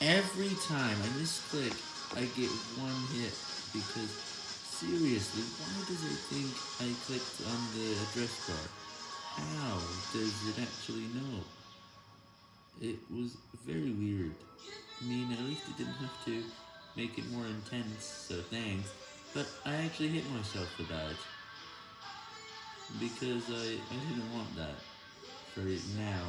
Every time I misclick, I get one hit, because, seriously, why does it think I clicked on the address bar? How does it actually know? It was very weird. I mean, at least it didn't have to make it more intense, so thanks, but I actually hit myself for that, because I, I didn't want that, for it now.